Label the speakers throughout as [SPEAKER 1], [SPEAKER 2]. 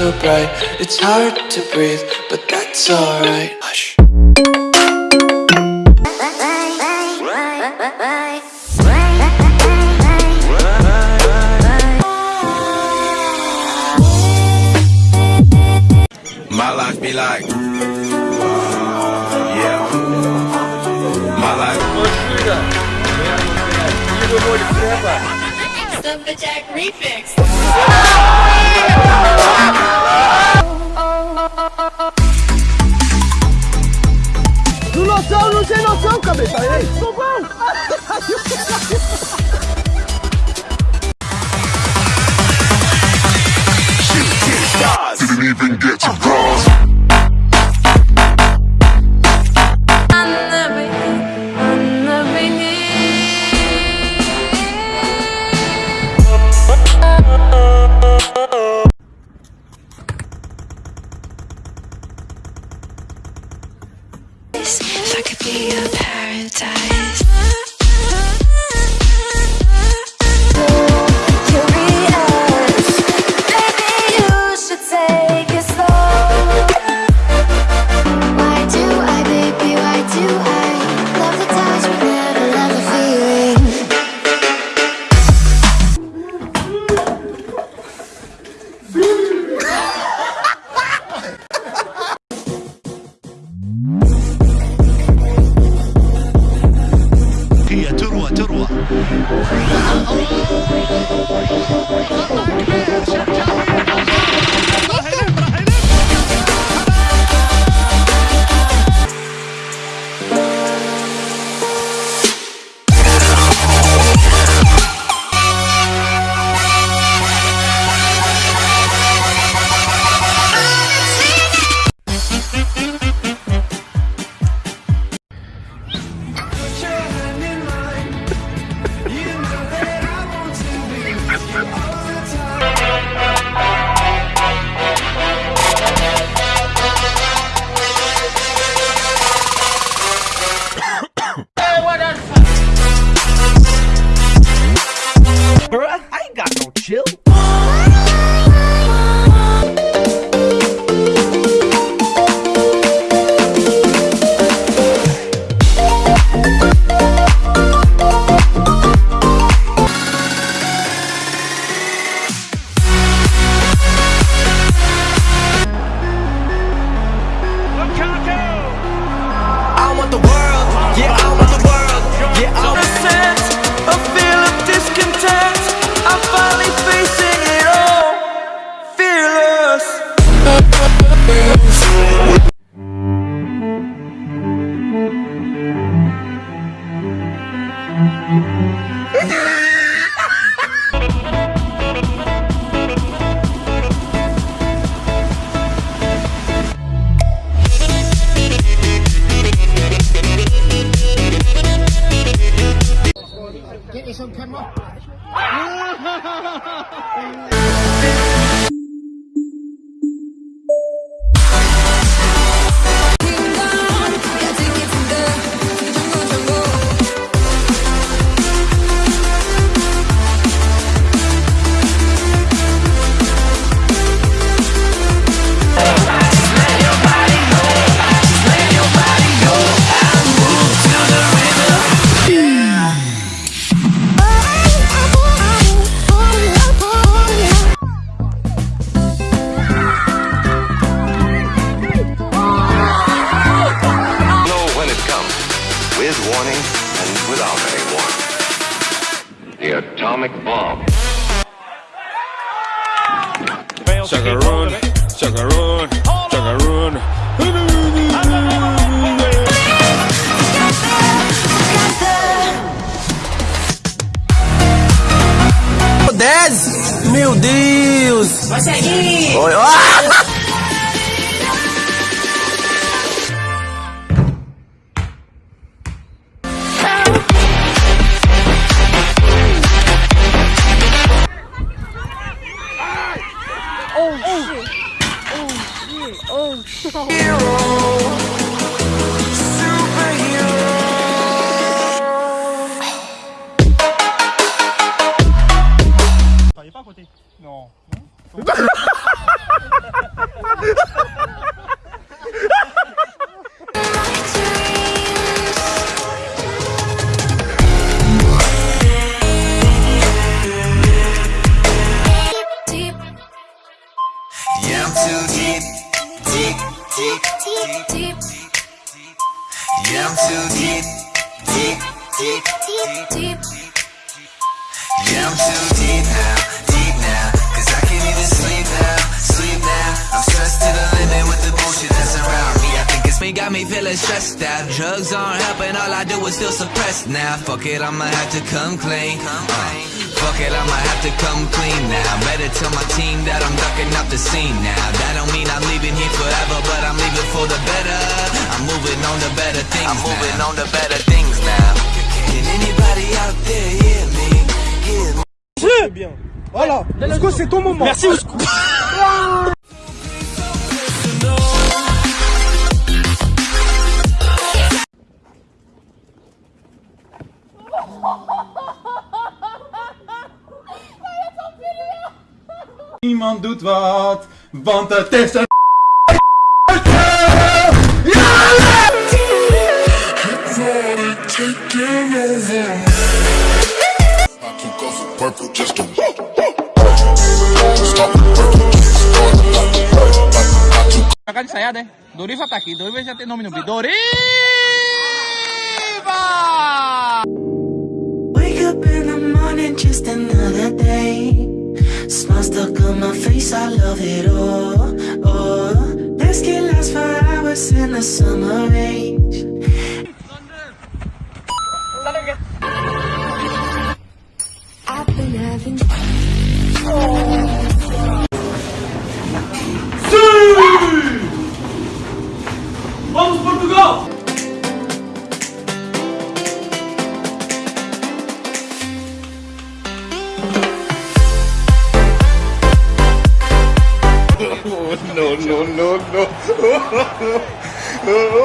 [SPEAKER 1] so bright. It's hard to breathe, but that's alright. Hush.
[SPEAKER 2] My life be like Yeah. My life.
[SPEAKER 3] Silverjack
[SPEAKER 4] Do noção, não tem noção,
[SPEAKER 5] even get to cross.
[SPEAKER 4] Pas à côté Non.
[SPEAKER 1] non. deep, deep, deep. Yeah, I'm
[SPEAKER 5] too deep, deep, deep,
[SPEAKER 6] deep, deep.
[SPEAKER 5] Yeah, I'm too deep now, deep now. Cause I can't even sleep now, sleep now. I'm stressed to the limit with the bullshit that's around me. I think it's
[SPEAKER 2] me, got me feeling stressed out. Drugs aren't helping, all I do is still suppressed now. Fuck it, I'ma have to come clean. Come clean fuck it, I'ma have to come clean now. Better tell my team that I'm ducking out the scene now. That don't mean I'm leaving here forever, but I'm leaving for the better. I'm moving on to better things. I'm moving on to better things now. Can anybody out there hear me? Hear me?
[SPEAKER 4] Voilà, Ousco, c'est ton moment. Merci, Ousco.
[SPEAKER 7] doet wat, want het is een
[SPEAKER 8] Tá cá de? Doriva tá aqui, Doriva já tem nome no. Doriva!
[SPEAKER 2] Wake up in the morning, just another day. Smile stuck on my face, I love it all. Oh, this can last for hours in the summer range.
[SPEAKER 9] Every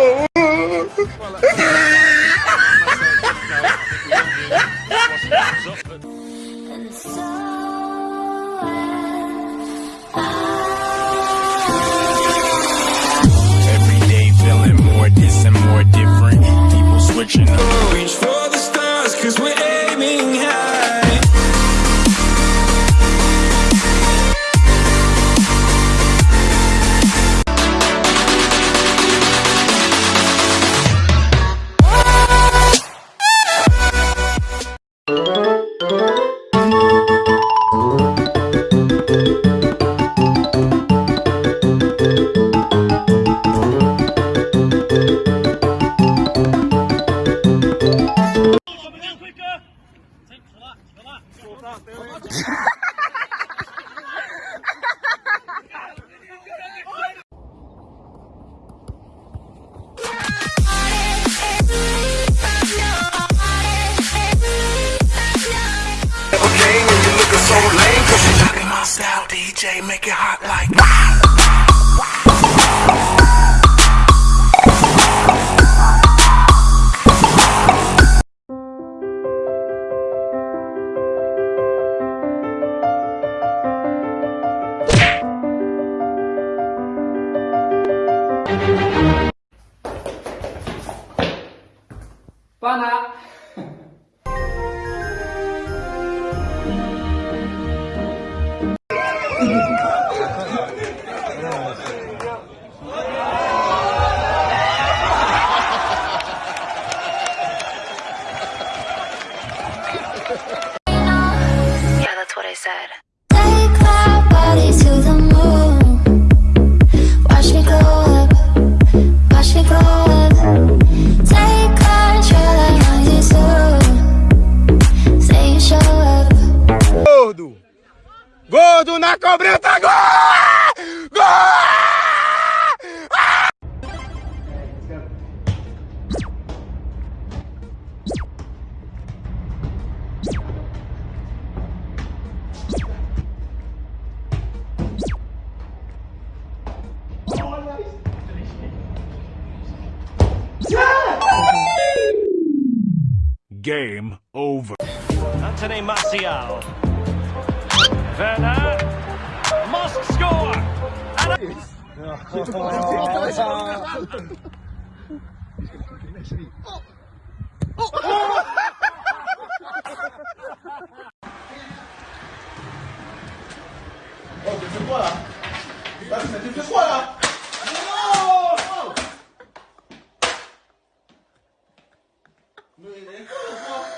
[SPEAKER 9] day feeling more this and more different. People switching up.
[SPEAKER 2] Reach for the stars, cause we're aiming high.
[SPEAKER 5] So lame. Cause you knocking my style, DJ, make it hot like.
[SPEAKER 6] Game over. Anthony Martial. Werner. Must score. And
[SPEAKER 4] oh. Oh. Oh. Oh, quoi là
[SPEAKER 9] T'es fait
[SPEAKER 10] quoi là 女人更多